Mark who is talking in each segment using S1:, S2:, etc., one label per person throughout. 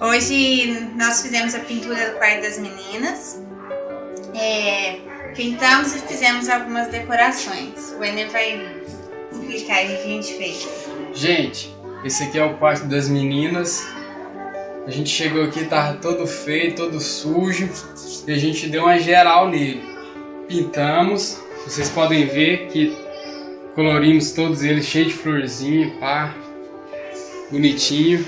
S1: Hoje nós fizemos a pintura do quarto das meninas. É, pintamos e fizemos algumas decorações. O Ener vai explicar o que a gente fez.
S2: Gente, esse aqui é o quarto das meninas. A gente chegou aqui, tava todo feio, todo sujo. E a gente deu uma geral nele. Pintamos. Vocês podem ver que colorimos todos eles cheio de florzinha, pá. Bonitinho.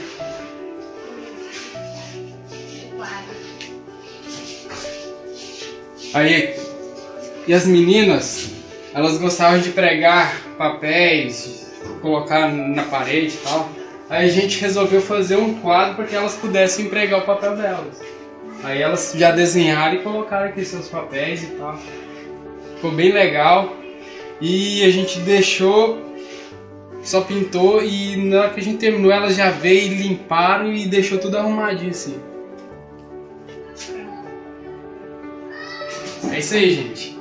S2: Aí, e as meninas, elas gostavam de pregar papéis, colocar na parede e tal. Aí a gente resolveu fazer um quadro para que elas pudessem pregar o papel delas. Aí elas já desenharam e colocaram aqui seus papéis e tal. Ficou bem legal. E a gente deixou, só pintou e na hora que a gente terminou elas já veio, limparam e deixou tudo arrumadinho assim. É isso aí, gente.